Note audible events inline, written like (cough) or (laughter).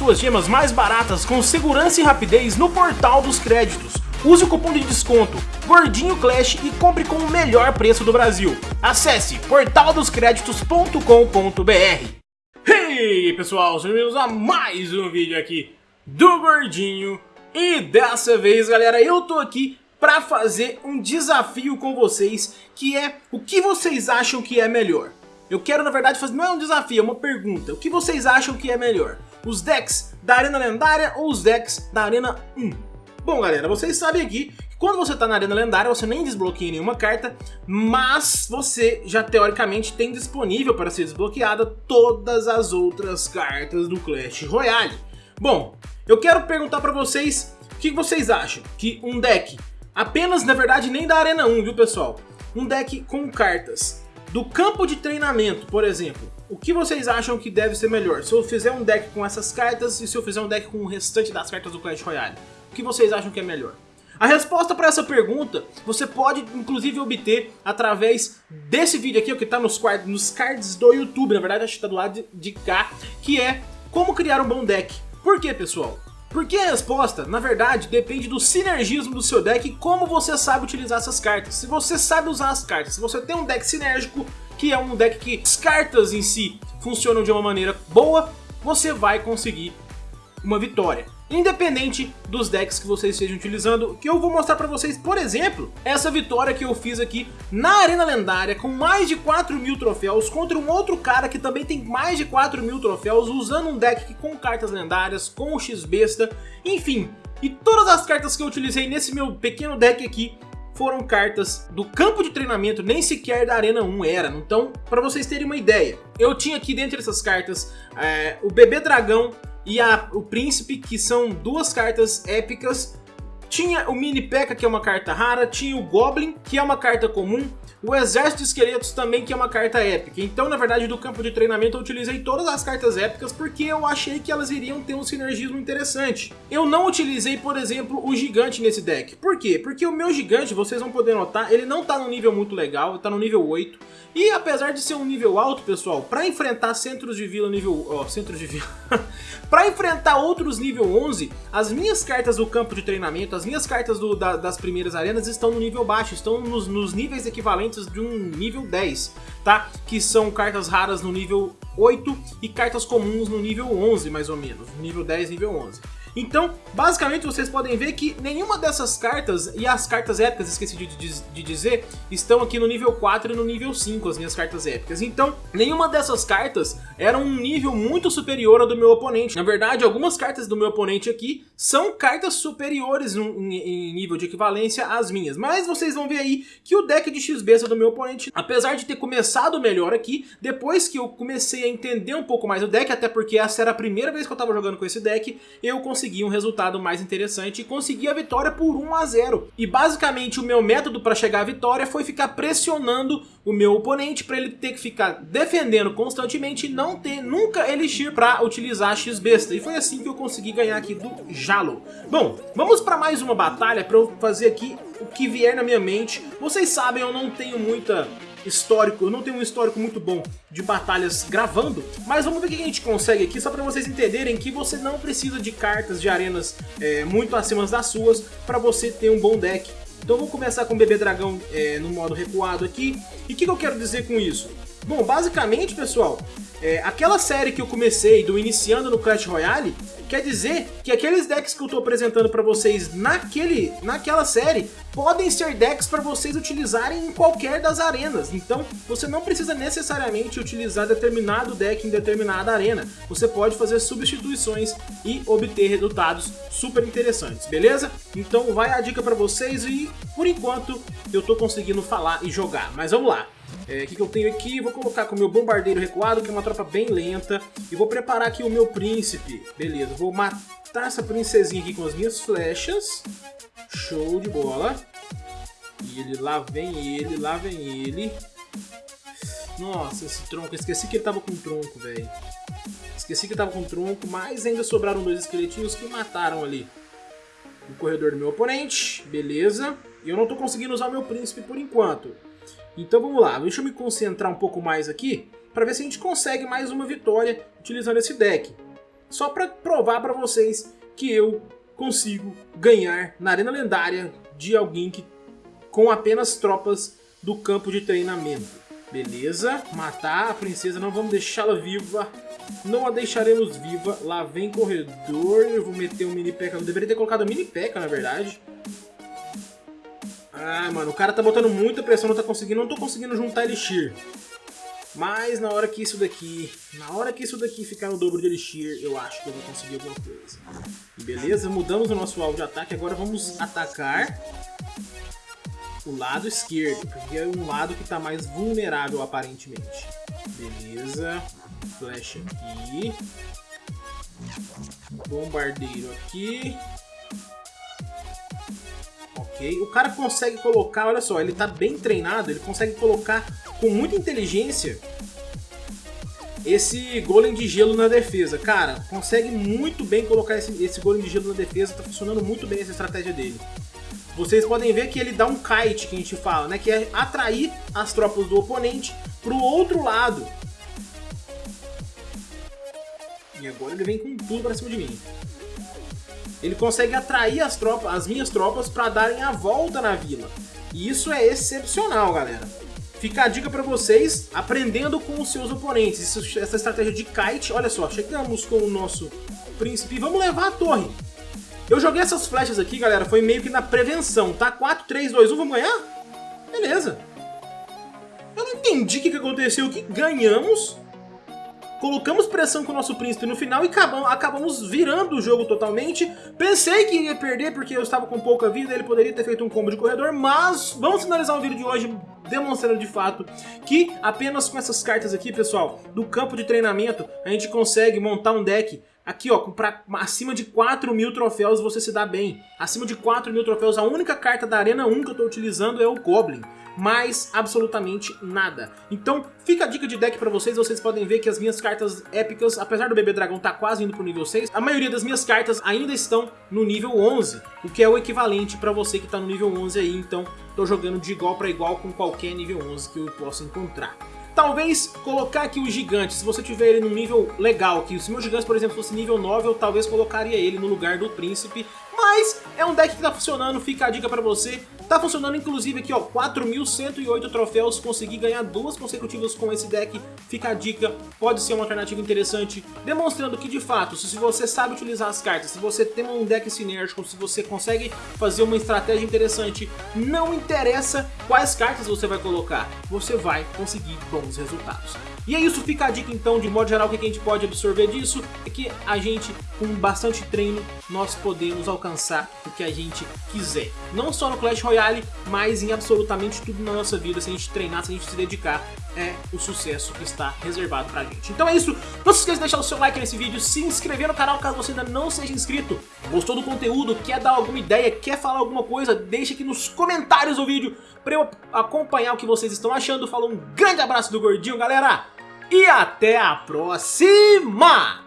suas gemas mais baratas com segurança e rapidez no portal dos créditos. Use o cupom de desconto Gordinho Clash e compre com o melhor preço do Brasil. Acesse portaldoscreditos.com.br Hey pessoal, sejam bem-vindos a mais um vídeo aqui do Gordinho E dessa vez galera, eu tô aqui pra fazer um desafio com vocês Que é o que vocês acham que é melhor eu quero, na verdade, fazer. Não é um desafio, é uma pergunta. O que vocês acham que é melhor? Os decks da Arena Lendária ou os decks da Arena 1? Bom, galera, vocês sabem aqui que quando você tá na Arena Lendária, você nem desbloqueia nenhuma carta, mas você já teoricamente tem disponível para ser desbloqueada todas as outras cartas do Clash Royale. Bom, eu quero perguntar para vocês o que vocês acham que um deck, apenas na verdade nem da Arena 1, viu pessoal? Um deck com cartas do campo de treinamento, por exemplo, o que vocês acham que deve ser melhor? Se eu fizer um deck com essas cartas e se eu fizer um deck com o restante das cartas do Clash Royale? O que vocês acham que é melhor? A resposta para essa pergunta você pode inclusive obter através desse vídeo aqui, que está nos, nos cards do YouTube, na verdade acho que está do lado de, de cá, que é como criar um bom deck. Por que pessoal? Porque a resposta, na verdade, depende do sinergismo do seu deck e como você sabe utilizar essas cartas. Se você sabe usar as cartas, se você tem um deck sinérgico, que é um deck que as cartas em si funcionam de uma maneira boa, você vai conseguir uma vitória. Independente dos decks que vocês estejam utilizando, que eu vou mostrar pra vocês, por exemplo, essa vitória que eu fiz aqui na Arena Lendária, com mais de 4 mil troféus, contra um outro cara que também tem mais de 4 mil troféus, usando um deck com cartas lendárias, com o X-Besta, enfim, e todas as cartas que eu utilizei nesse meu pequeno deck aqui, foram cartas do campo de treinamento, nem sequer da Arena 1 era. Então, para vocês terem uma ideia, eu tinha aqui dentro dessas cartas é, o Bebê Dragão, e a, o Príncipe, que são duas cartas épicas. Tinha o Mini P.E.K.K.A, que é uma carta rara, tinha o Goblin, que é uma carta comum, o Exército de Esqueletos também, que é uma carta épica. Então, na verdade, do campo de treinamento eu utilizei todas as cartas épicas porque eu achei que elas iriam ter um sinergismo interessante. Eu não utilizei, por exemplo, o Gigante nesse deck. Por quê? Porque o meu Gigante, vocês vão poder notar, ele não tá no nível muito legal, tá no nível 8. E apesar de ser um nível alto, pessoal, para enfrentar centros de vila nível... Ó, oh, centros de vila... (laughs) para enfrentar outros nível 11, as minhas cartas do campo de treinamento, as minhas cartas do, da, das primeiras arenas estão no nível baixo, estão nos, nos níveis equivalentes de um nível 10, tá? Que são cartas raras no nível 8 e cartas comuns no nível 11, mais ou menos, nível 10, nível 11. Então, basicamente vocês podem ver que nenhuma dessas cartas, e as cartas épicas, esqueci de, de, de, dizer, estão aqui no nível 4 e no nível 5, as minhas cartas épicas. Então, nenhuma dessas cartas era um nível muito superior ao do meu oponente. Na verdade, algumas cartas do meu oponente aqui são cartas superiores em, em nível de equivalência às minhas. Mas vocês vão ver aí que o deck de X-Besta do meu oponente, apesar de ter começado melhor aqui, depois que eu comecei a entender um pouco mais o deck, até porque essa era a primeira vez que eu estava jogando com esse deck, eu consegui conseguir um resultado mais interessante e conseguir a vitória por 1 a 0. E basicamente o meu método para chegar à vitória foi ficar pressionando o meu oponente para ele ter que ficar defendendo constantemente e não ter nunca Elixir para utilizar X-Besta. E foi assim que eu consegui ganhar aqui do Jalo. Bom, vamos para mais uma batalha para eu fazer aqui o que vier na minha mente. Vocês sabem, eu não tenho muita histórico, eu não tenho um histórico muito bom de batalhas gravando, mas vamos ver o que a gente consegue aqui, só para vocês entenderem que você não precisa de cartas de arenas é, muito acima das suas para você ter um bom deck. Então vou começar com o Bebê Dragão é, no modo recuado aqui, e o que, que eu quero dizer com isso? Bom, basicamente, pessoal, é, aquela série que eu comecei do Iniciando no Clash Royale, quer dizer que aqueles decks que eu estou apresentando para vocês naquele, naquela série podem ser decks para vocês utilizarem em qualquer das arenas. Então você não precisa necessariamente utilizar determinado deck em determinada arena. Você pode fazer substituições e obter resultados super interessantes, beleza? Então vai a dica para vocês e por enquanto eu estou conseguindo falar e jogar. Mas vamos lá. É, o é, que, que eu tenho aqui? Vou colocar com o meu bombardeiro recuado, que é uma tropa bem lenta. E vou preparar aqui o meu príncipe. Beleza, vou matar essa princesinha aqui com as minhas flechas. Show de bola. E ele, lá vem ele, lá vem ele. Nossa, esse tronco. Esqueci que ele tava com tronco, velho. Esqueci que ele tava com tronco, mas ainda sobraram dois esqueletinhos que mataram ali. O corredor do meu oponente. Beleza. E eu não tô conseguindo usar o meu príncipe por enquanto. Então vamos lá, deixa eu me concentrar um pouco mais aqui para ver se a gente consegue mais uma vitória utilizando esse deck. só pra provar pra vocês que eu consigo ganhar na Arena Lendária de alguém que com apenas tropas do campo de treinamento. Beleza, matar a princesa, não vamos deixá-la viva. Não a deixaremos viva. Lá vem corredor, eu vou meter um mini peca. Eu deveria ter colocado um mini peca, na verdade. Ah, mano, o cara tá botando muita pressão, não tá conseguindo, não tô conseguindo juntar Elixir. Mas na hora que isso daqui, na hora que isso daqui ficar no dobro de Elixir, eu acho que eu vou conseguir alguma coisa. Beleza, mudamos o nosso alvo de ataque, agora vamos atacar o lado esquerdo, porque é um lado que está mais vulnerável aparentemente. Beleza, flash aqui, bombardeiro aqui. Ok, o cara consegue colocar, olha só, ele está bem treinado, ele consegue colocar com muita inteligência esse golem de gelo na defesa. Cara, consegue muito bem colocar esse, esse golem de gelo na defesa, tá funcionando muito bem essa estratégia dele vocês podem ver que ele dá um kite, que a gente fala, né? Que é atrair as tropas do oponente para o outro lado. E agora ele vem com tudo para cima de mim. Ele consegue atrair as, tropas, as minhas tropas para darem a volta na vila. E isso é excepcional, galera. Fica a dica para vocês, aprendendo com os seus oponentes. Isso, essa estratégia de kite, olha só, chegamos com o nosso príncipe. Vamos levar a torre. Eu joguei essas flechas aqui, galera, foi meio que na prevenção, tá? 4, 3, 2, 1, vamos ganhar? Beleza. Eu não entendi o que, que aconteceu, o que ganhamos. Colocamos pressão com o nosso príncipe no final e acabamos, acabamos virando o jogo totalmente. Pensei que ia perder porque eu estava com pouca vida, ele poderia ter feito um combo de corredor, mas vamos finalizar o vídeo de hoje demonstrando de fato que apenas com essas cartas aqui, pessoal, do campo de treinamento, a gente consegue montar um deck Aqui, ó, pra, acima de 4 mil troféus você se dá bem. Acima de 4 mil troféus, a única carta da Arena 1 que eu tô utilizando é o Goblin. Mais absolutamente nada. Então, fica a dica de deck pra vocês. Vocês podem ver que as minhas cartas épicas, apesar do Bebê Dragão tá quase indo pro nível 6, a maioria das minhas cartas ainda estão no nível 11, o que é o equivalente pra você que tá no nível 11 aí. Então, tô jogando de igual pra igual com qualquer nível 11 que eu possa encontrar. Talvez colocar aqui o gigante, se você tiver ele no nível legal, que se o meu gigante, por exemplo, fosse nível 9, eu talvez colocaria ele no lugar do príncipe, mas é um deck que tá funcionando, fica a dica pra você. Tá funcionando inclusive aqui, ó, 4.108 troféus, consegui ganhar duas consecutivas com esse deck, fica a dica, pode ser uma alternativa interessante, demonstrando que de fato, se você sabe utilizar as cartas, se você tem um deck sinérgico, se você consegue fazer uma estratégia interessante, não interessa quais cartas você vai colocar, você vai conseguir bons resultados. E é isso, fica a dica então, de modo geral, o que a gente pode absorver disso é que a gente, com bastante treino, nós podemos alcançar o que a gente quiser. Não só no Clash Royale, mas em absolutamente tudo na nossa vida, se a gente treinar, se a gente se dedicar, é o sucesso que está reservado pra gente. Então é isso, não se esqueça de deixar o seu like nesse vídeo, se inscrever no canal caso você ainda não seja inscrito, gostou do conteúdo, quer dar alguma ideia, quer falar alguma coisa, deixa aqui nos comentários o vídeo para eu acompanhar o que vocês estão achando. Falou um grande abraço do Gordinho, galera! e até a próxima!